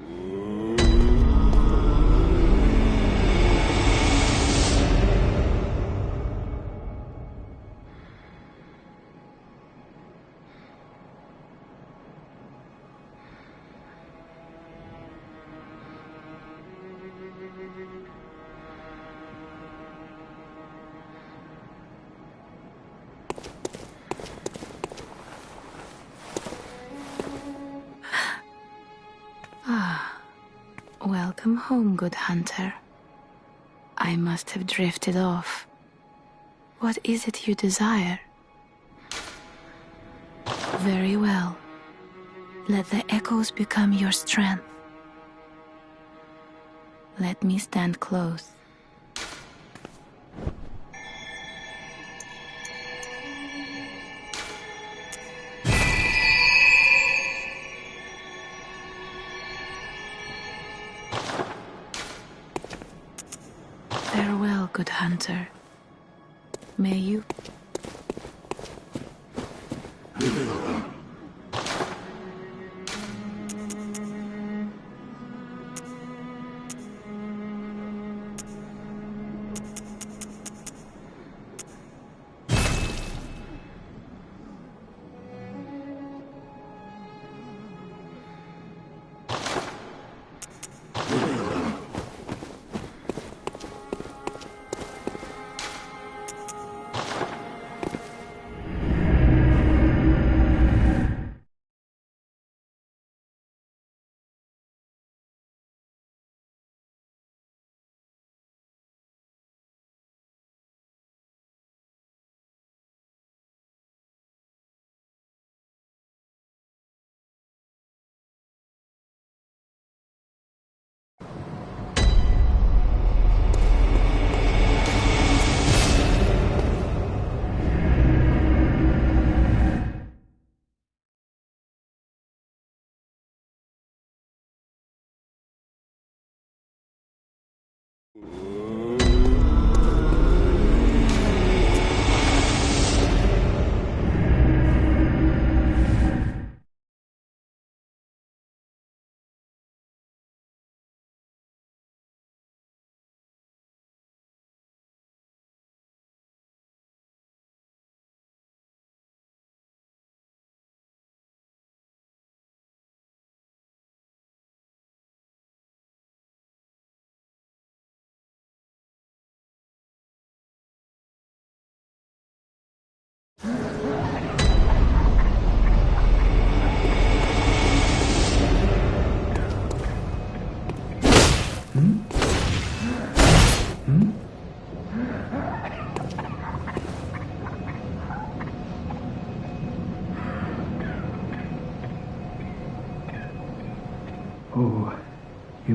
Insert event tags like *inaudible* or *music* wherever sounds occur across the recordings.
Ooh. Welcome home, good hunter. I must have drifted off. What is it you desire? Very well. Let the echoes become your strength. Let me stand close. May you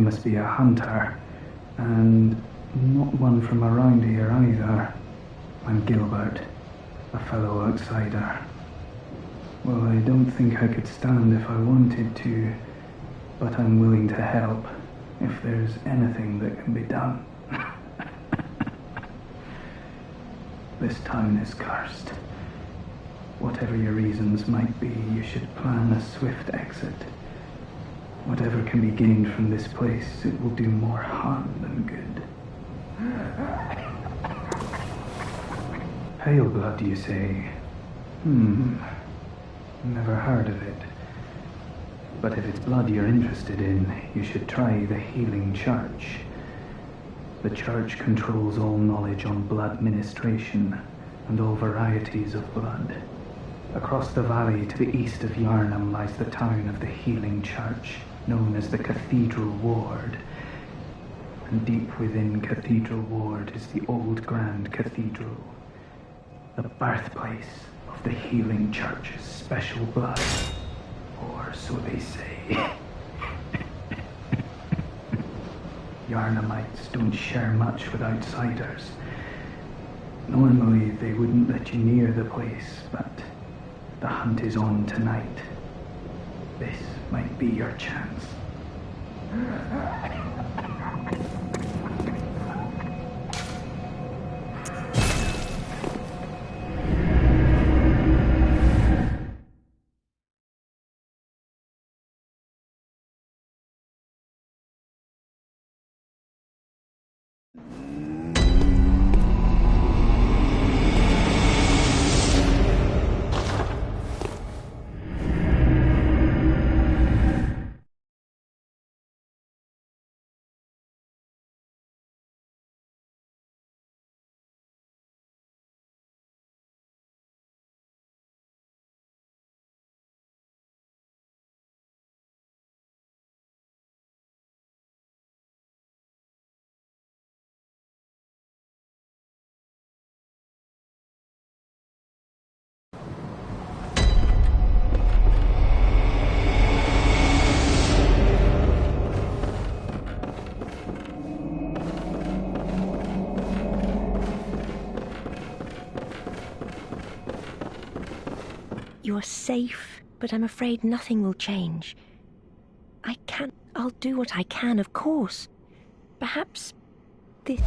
must be a hunter, and not one from around here either. I'm Gilbert, a fellow outsider. Well, I don't think I could stand if I wanted to, but I'm willing to help if there's anything that can be done. *laughs* this town is cursed. Whatever your reasons might be, you should plan a swift exit. Whatever can be gained from this place, it will do more harm than good. Pale blood, you say? Hmm. Never heard of it. But if it's blood you're interested in, you should try the Healing Church. The church controls all knowledge on blood ministration and all varieties of blood. Across the valley to the east of Yharnam lies the town of the Healing Church, known as the Cathedral Ward. And deep within Cathedral Ward is the old Grand Cathedral, the birthplace of the Healing Church's special blood. Or so they say. *laughs* Yharnamites don't share much with outsiders. Normally they wouldn't let you near the place, but the hunt is on tonight. This might be your chance. You are safe, but I'm afraid nothing will change. I can't. I'll do what I can, of course. Perhaps this.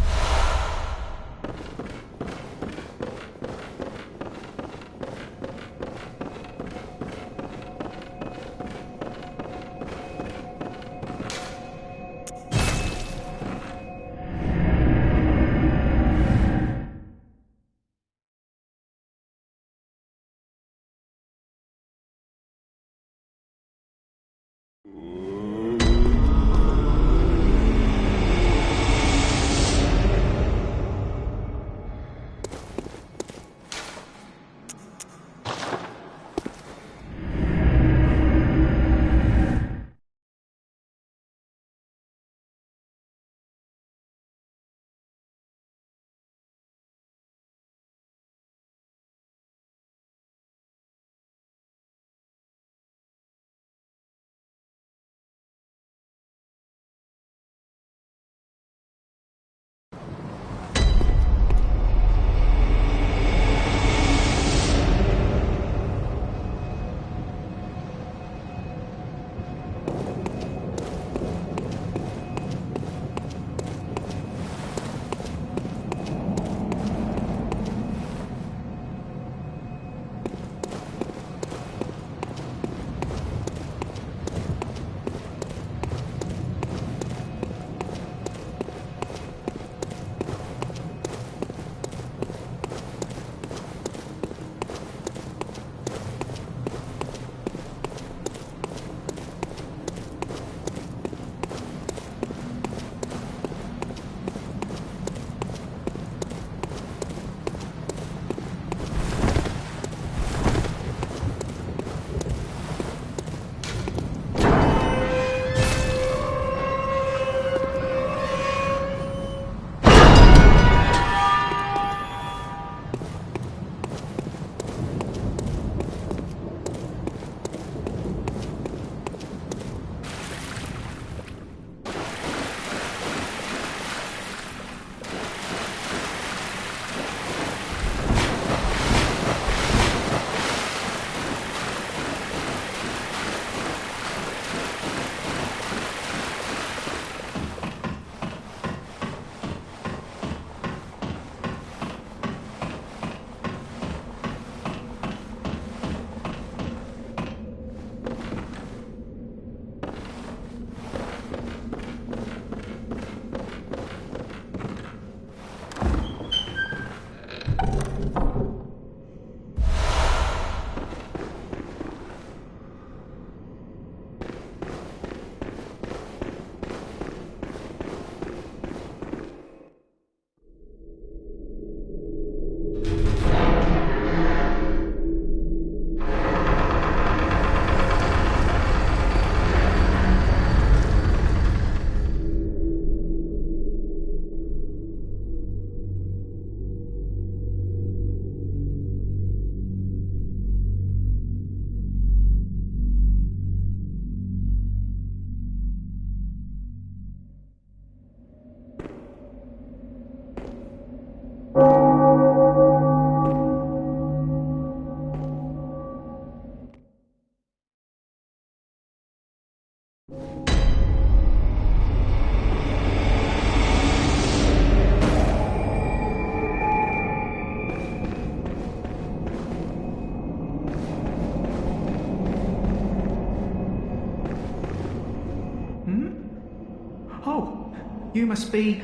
You must be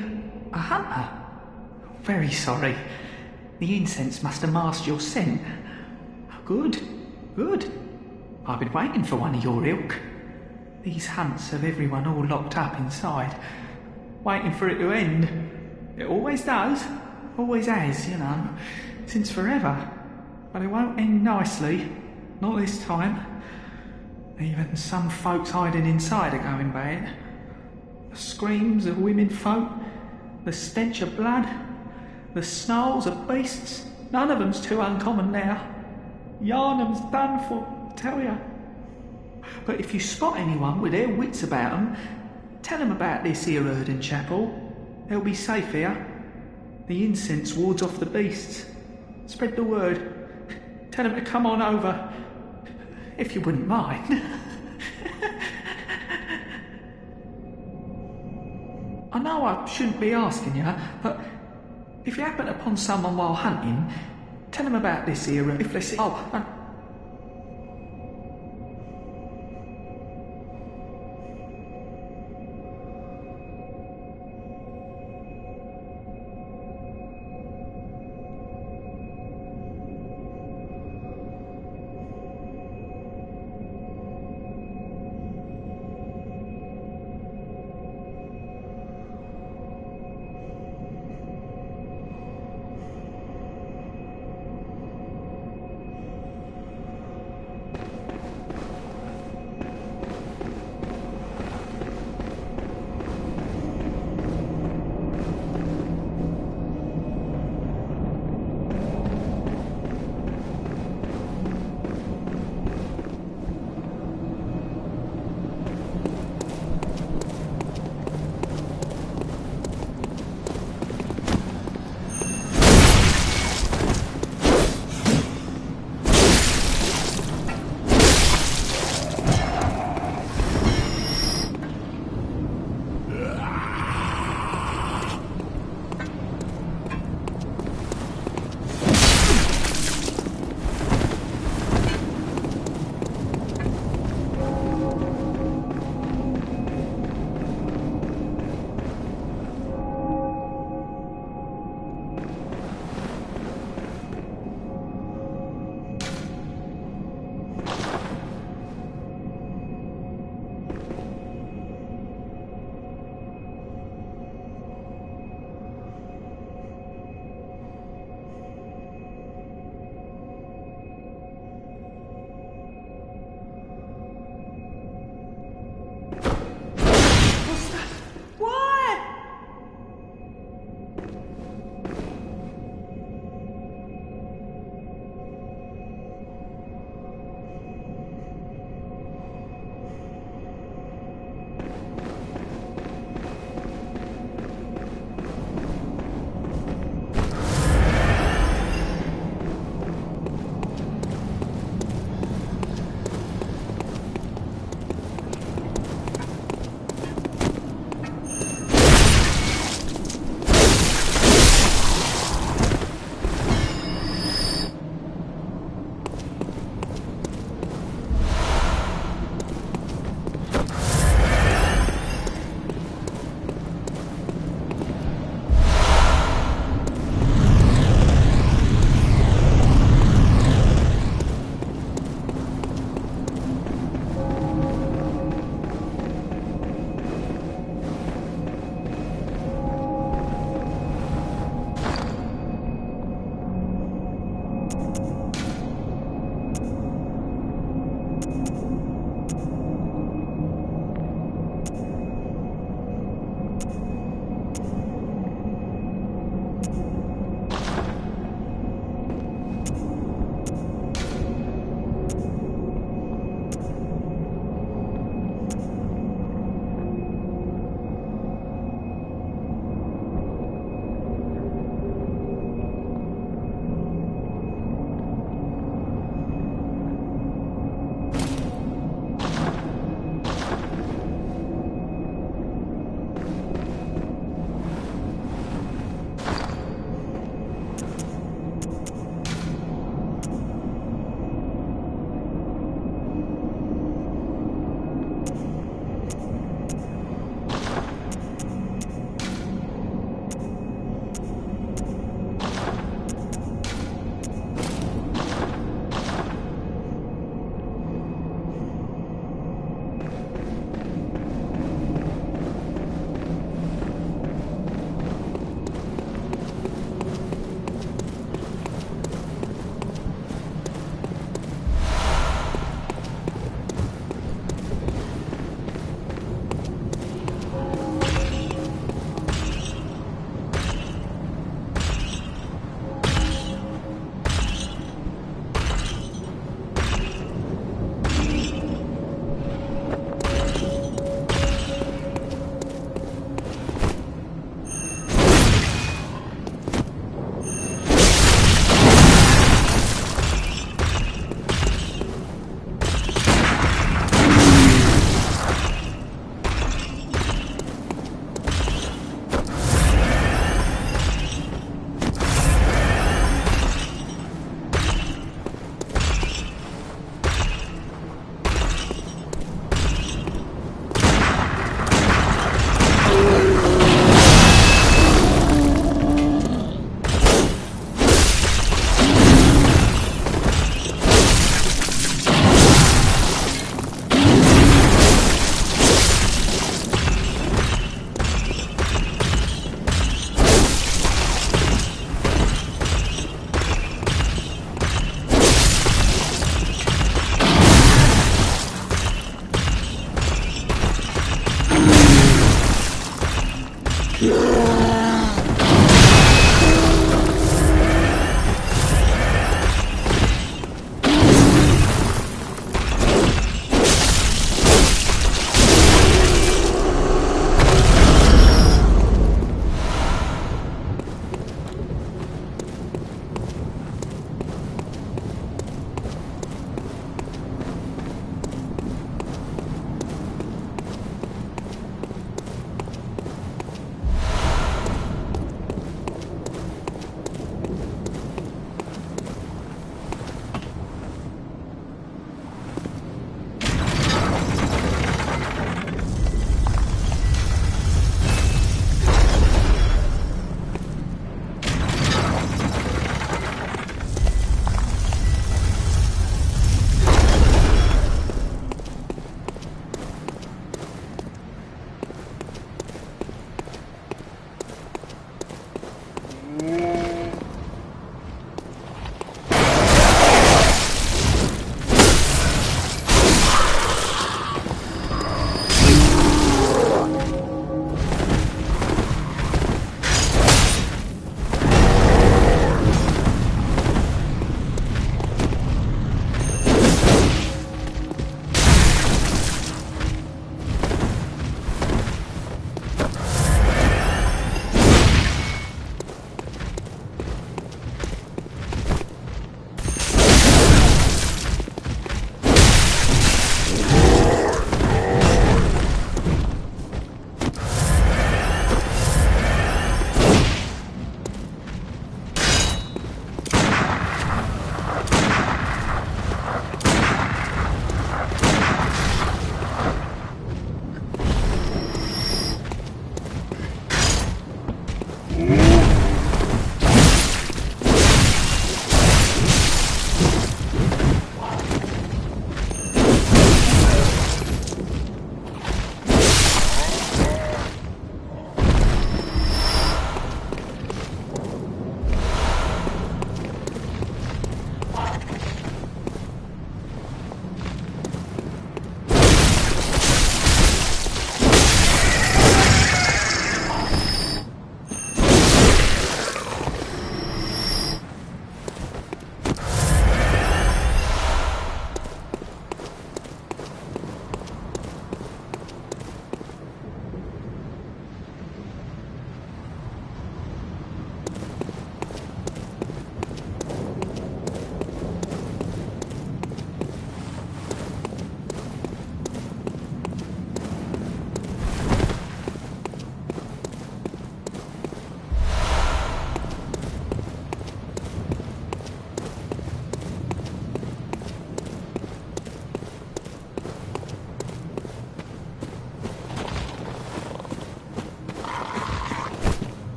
a hunter. Very sorry. The incense must have masked your scent. Good, good. I've been waiting for one of your ilk. These hunts have everyone all locked up inside, waiting for it to end. It always does, always has, you know, since forever. But it won't end nicely, not this time. Even some folks hiding inside are going bad screams of women folk, the stench of blood, the snarls of beasts. None of them's too uncommon now. Yharnam's done for, tell ya. But if you spot anyone with their wits about 'em, tell 'em about this here Oedon Chapel. They'll be safe here. The incense wards off the beasts. Spread the word. Tell 'em to come on over. if you wouldn't mind. *laughs* know I shouldn't be asking you, but if you happen upon someone while hunting, tell them about this here. If they see, oh,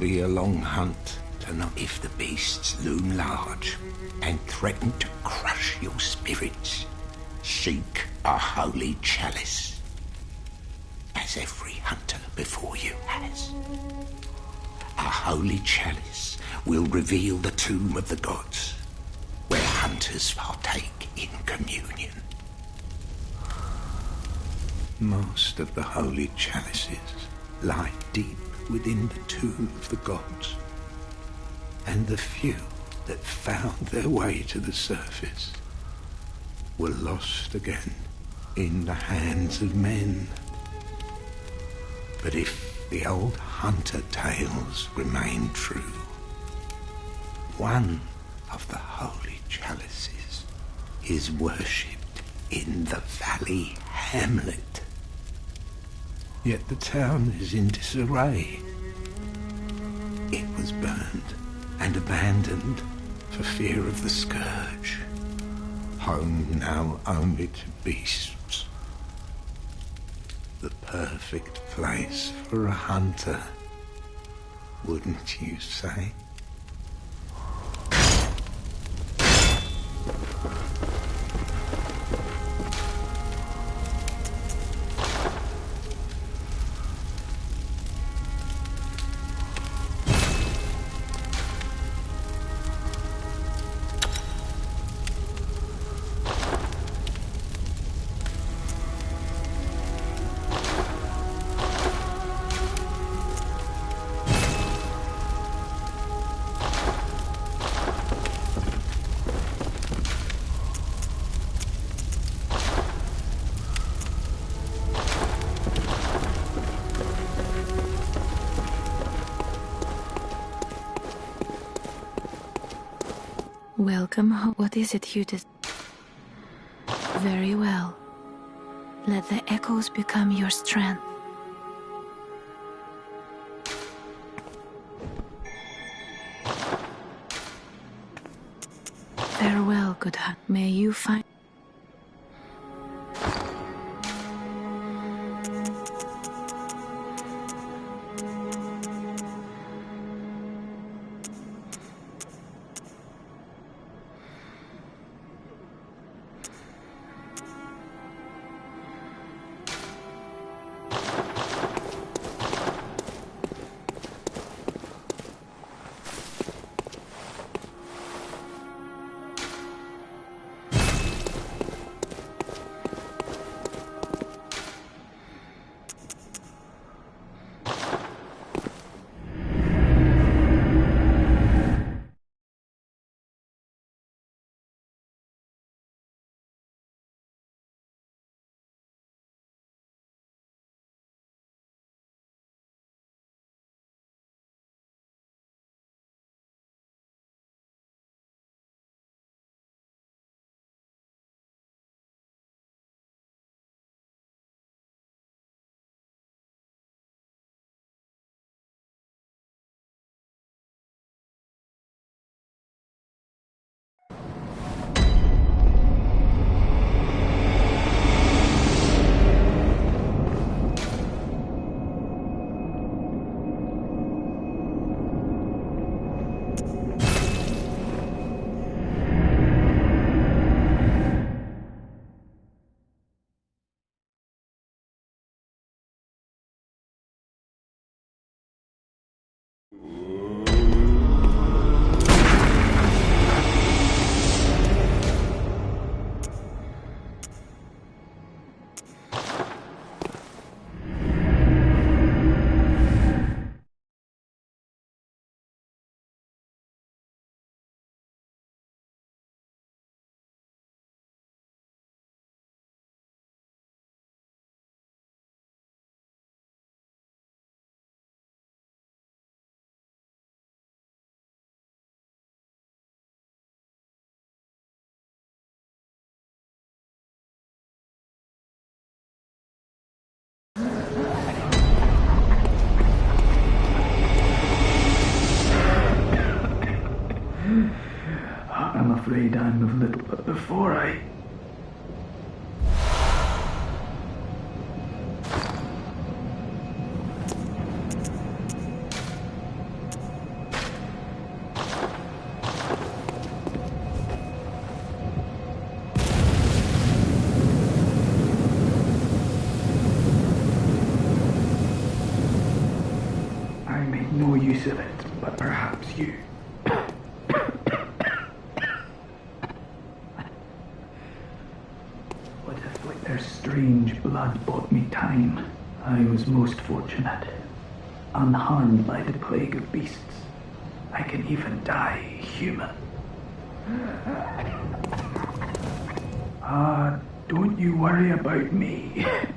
be a long hunt to know if the beasts loom large and threaten to crush your spirits. Seek a holy chalice, as every hunter before you has. A holy chalice will reveal the tomb of the gods, where hunters partake in communion. Most of the holy chalices lie deep within the tomb of the gods, and the few that found their way to the surface were lost again in the hands of men. But if the old hunter tales remain true, one of the holy chalices is worshipped in the valley hamlet. Yet the town is in disarray. It was burned and abandoned for fear of the scourge. Home now only to beasts. The perfect place for a hunter, wouldn't you say? Welcome. What is it you did? Very well. Let the echoes become your strength. Afraid I'm of little, but before I... blood bought me time? I was most fortunate. Unharmed by the plague of beasts. I can even die human. Ah, don't you worry about me. *laughs*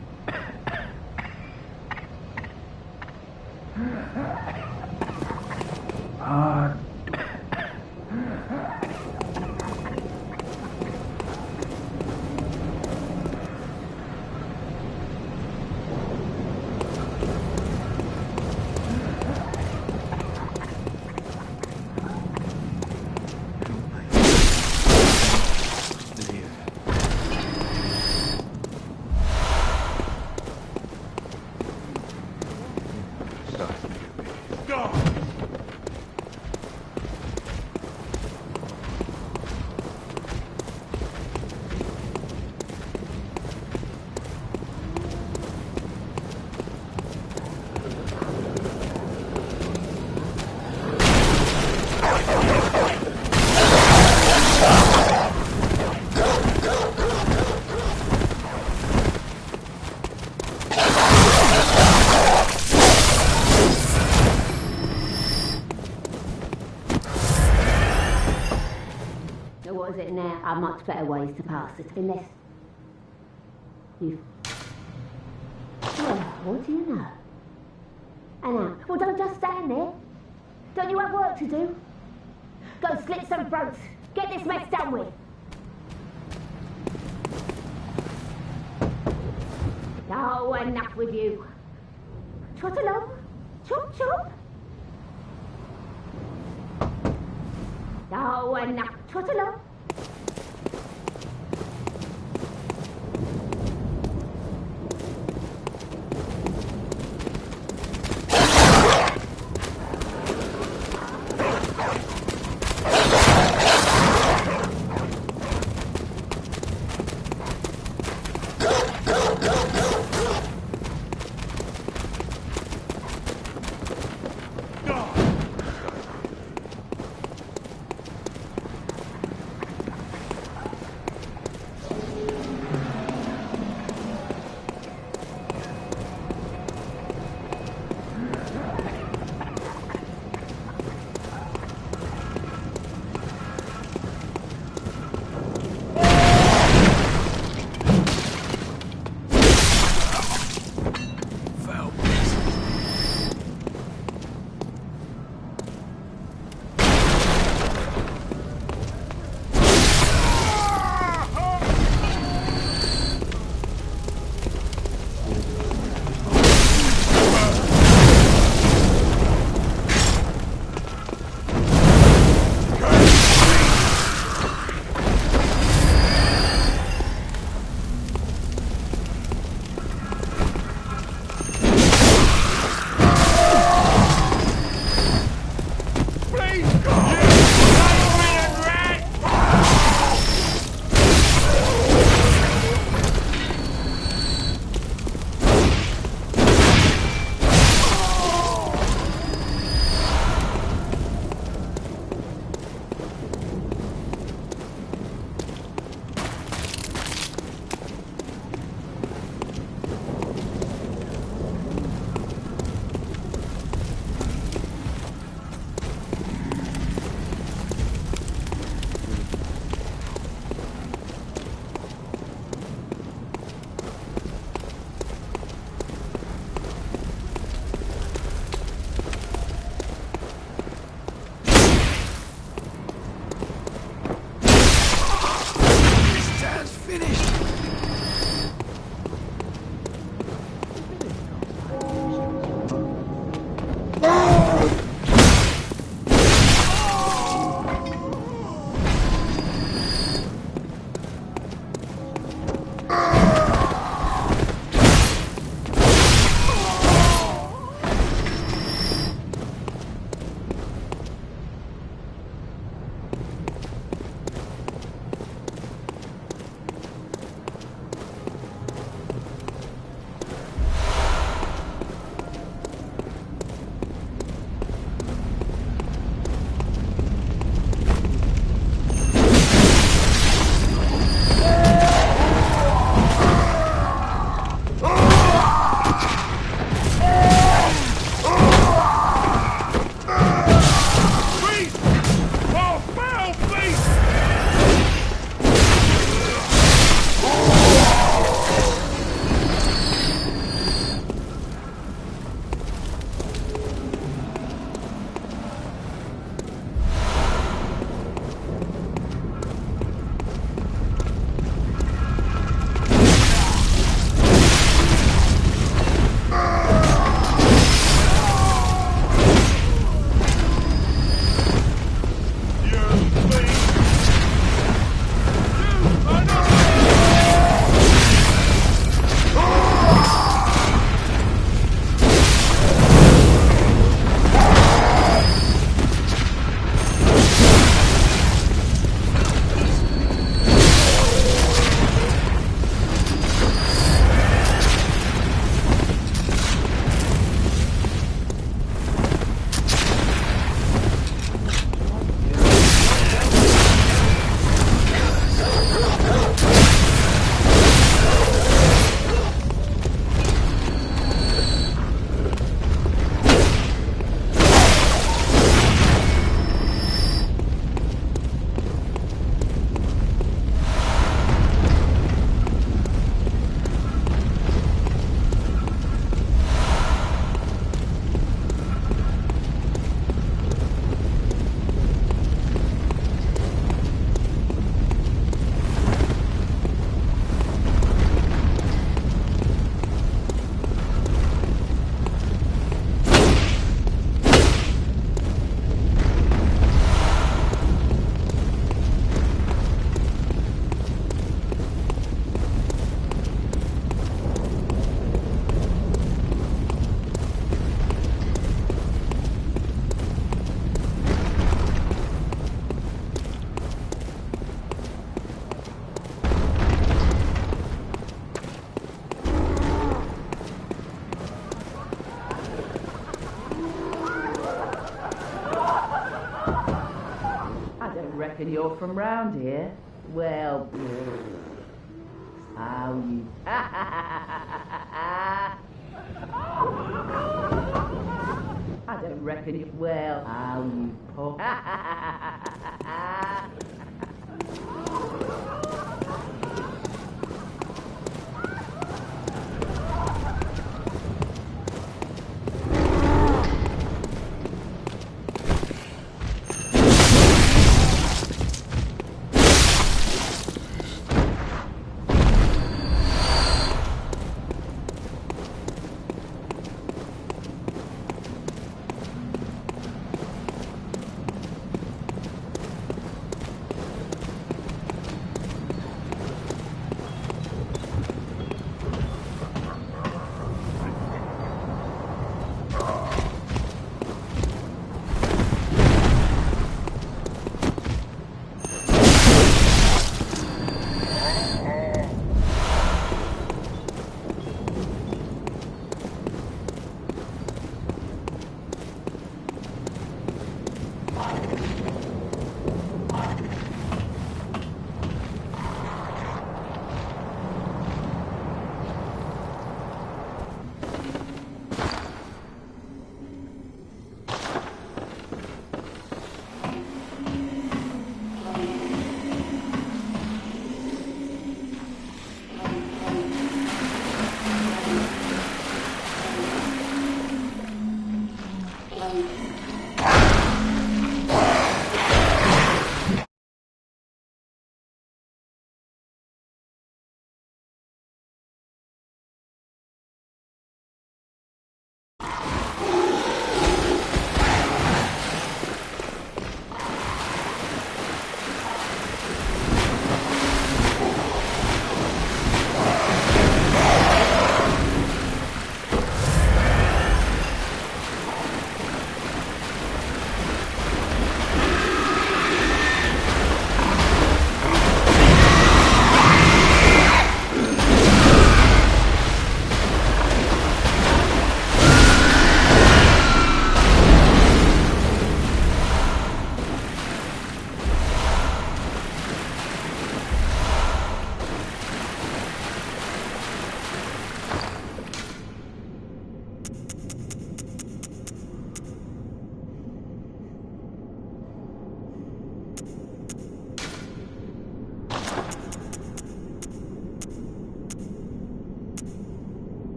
better ways to pass it. Unless you. Well, what do you know? And now, well, don't just stand there. Don't you have work to do? Go slit some throats. Get this mess done with. Oh, enough with you. Trot along. Chop, chop. Oh, enough. Trot along. You're from round here? Well, how you... *laughs* I don't reckon it Well, how you... *laughs*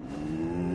う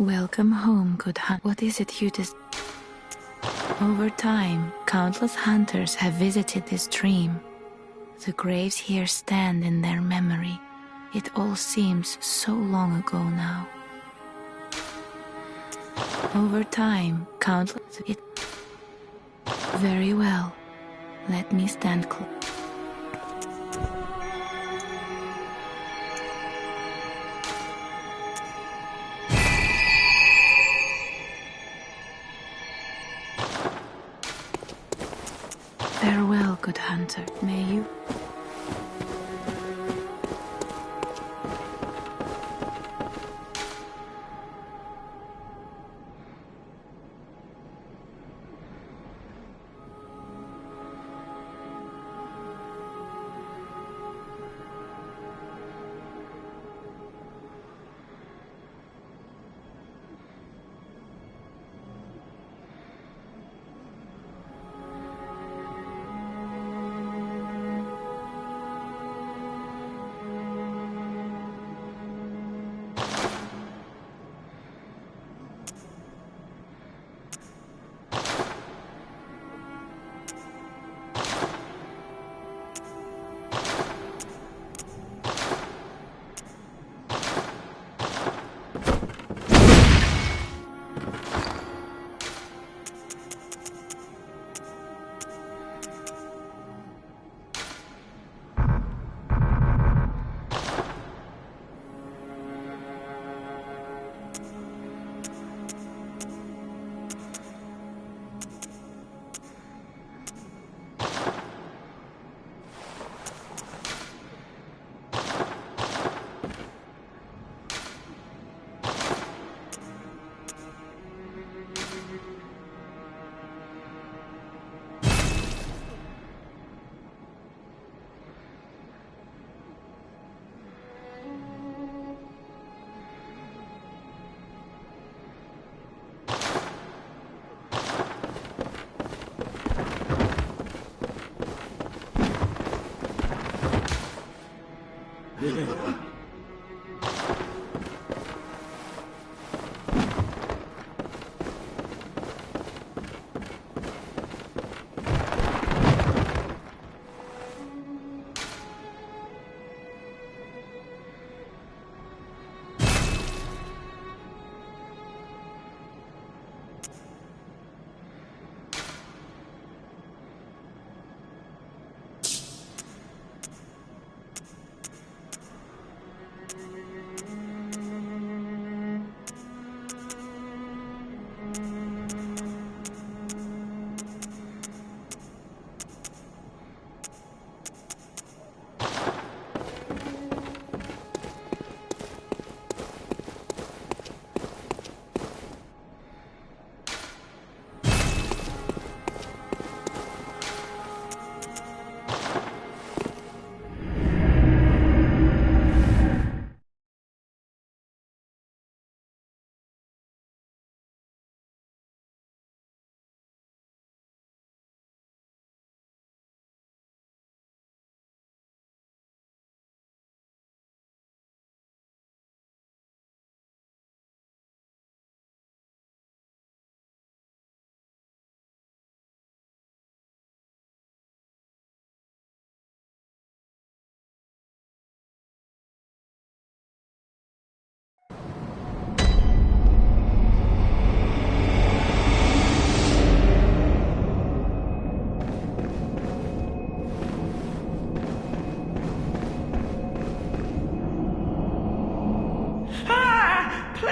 Welcome home, good hunt. What is it you des- Over time, countless hunters have visited this stream. The graves here stand in their memory. It all seems so long ago now. Over time, countless. It. Very well. Let me stand close.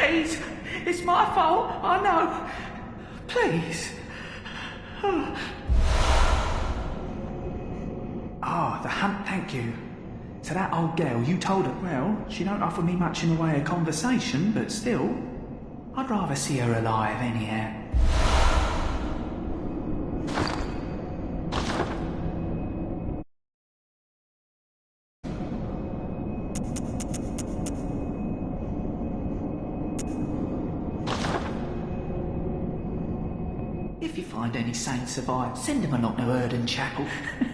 Please, it's my fault, I know. Please. Ah, the hunt, thank you. To that old girl, you told her, well, she don't offer me much in the way of conversation, but still, I'd rather see her alive anyhow. Send them along to Oedon Chapel. *laughs* Oh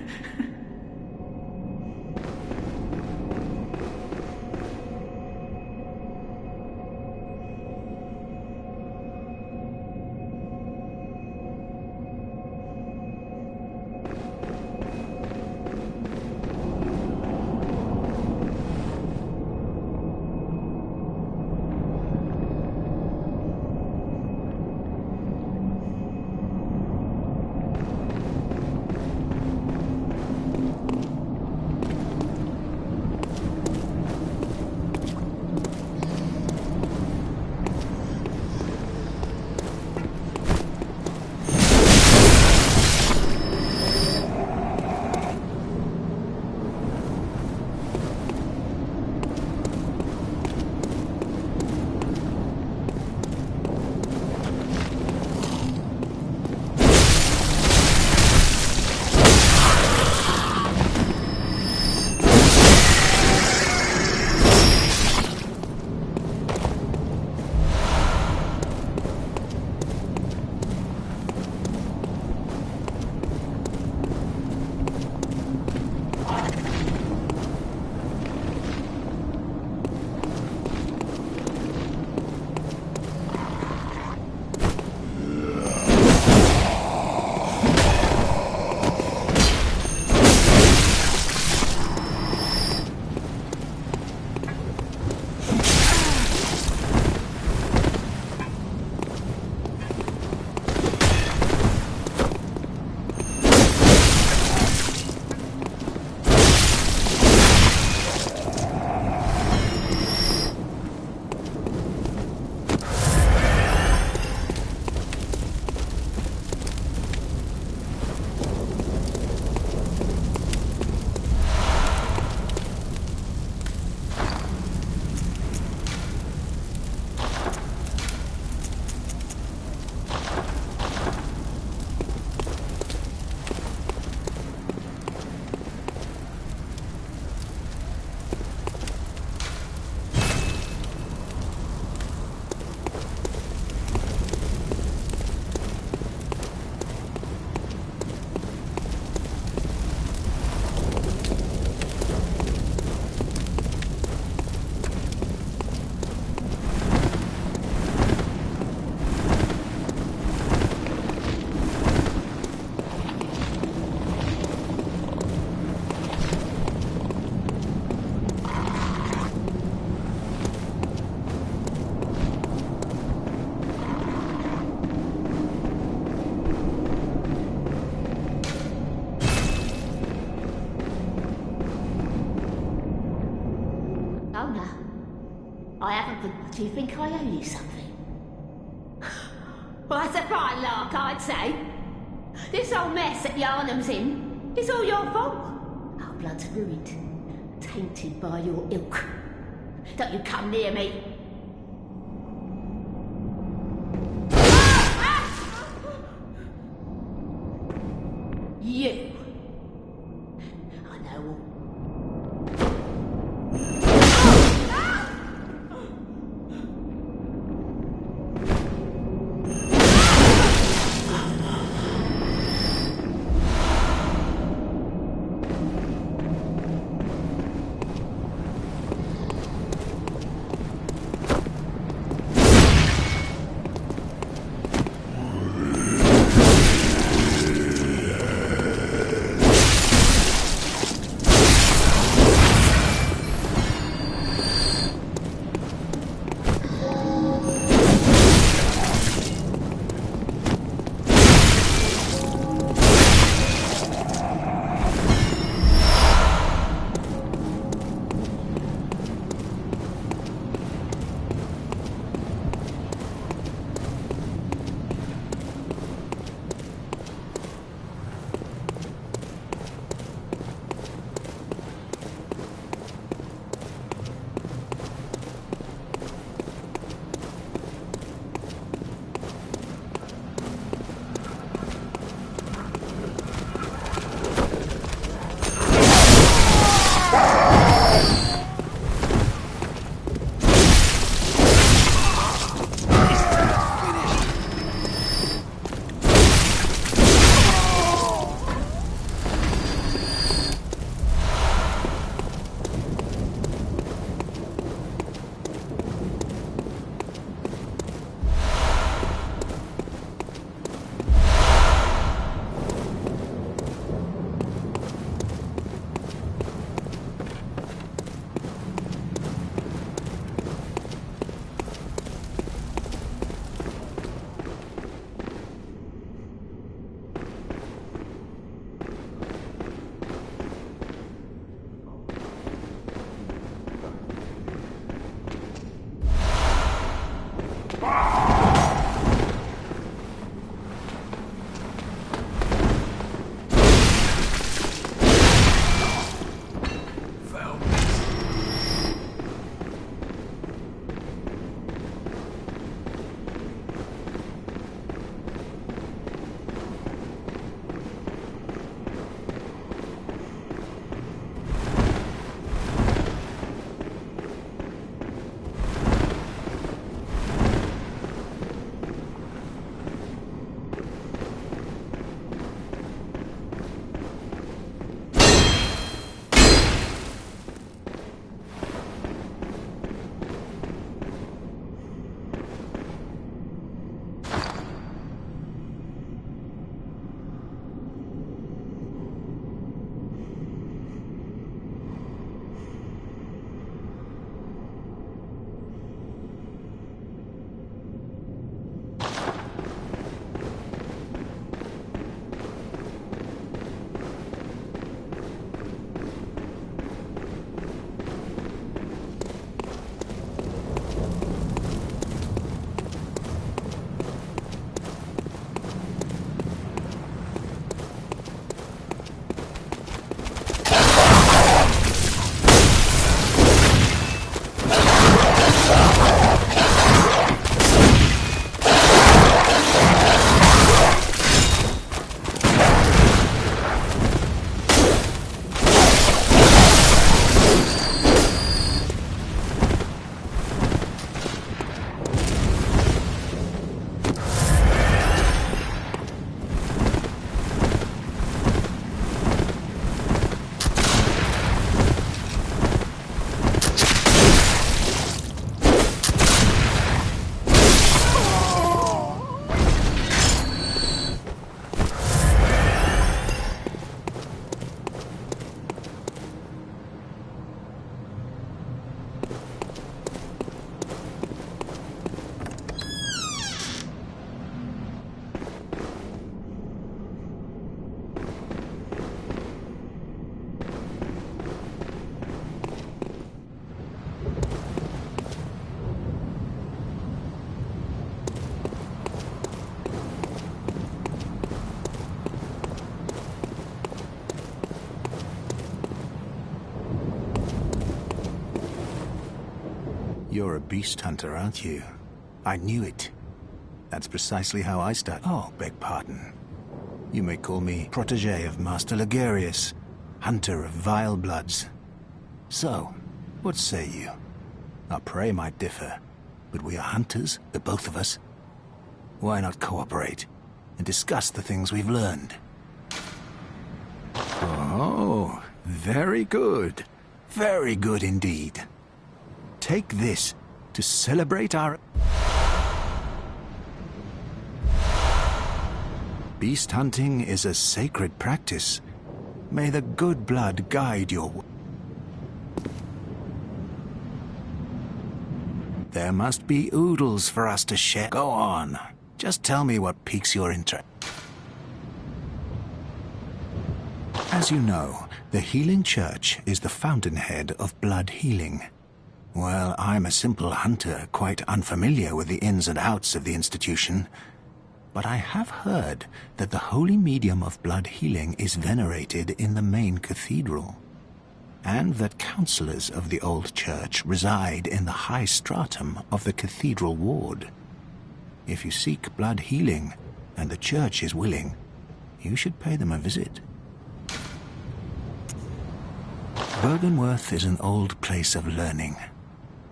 owe you something? Well, that's a fine lark, I'd say. This whole mess that Yharnam's in is all your fault. Our blood's ruined, tainted by your ilk. Don't you come near me. You're a beast hunter, aren't you? I knew it. That's precisely how I start. Oh, beg pardon. You may call me protege of Master Logarius, hunter of vile bloods. So, what say you? Our prey might differ, but we are hunters, the both of us. Why not cooperate and discuss the things we've learned? Oh, very good. Very good indeed. Take this to celebrate our... Beast hunting is a sacred practice. May the good blood guide your... There must be oodles for us to share. Go on. Just tell me what piques your interest. As you know, the Healing Church is the fountainhead of blood healing. Well, I'm a simple hunter, quite unfamiliar with the ins and outs of the institution. But I have heard that the holy medium of blood healing is venerated in the main cathedral, and that counselors of the old church reside in the high stratum of the cathedral ward. If you seek blood healing, and the church is willing, you should pay them a visit. Byrgenwerth is an old place of learning,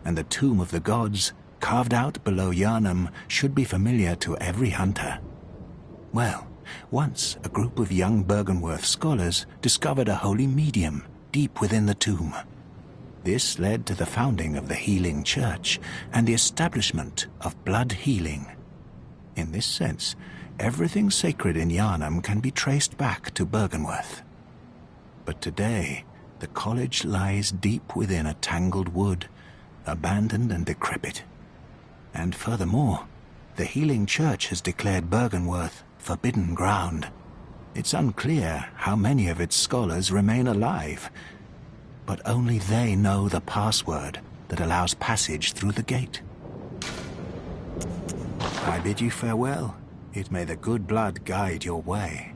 and the Tomb of the Gods, carved out below Yharnam, should be familiar to every hunter. Well, once a group of young Byrgenwerth scholars discovered a holy medium deep within the tomb. This led to the founding of the Healing Church and the establishment of blood healing. In this sense, everything sacred in Yharnam can be traced back to Byrgenwerth. But today, the college lies deep within a tangled wood, abandoned and decrepit. And furthermore, the Healing Church has declared Byrgenwerth forbidden ground. It's unclear how many of its scholars remain alive, but only they know the password that allows passage through the gate. I bid you farewell. It may the good blood guide your way.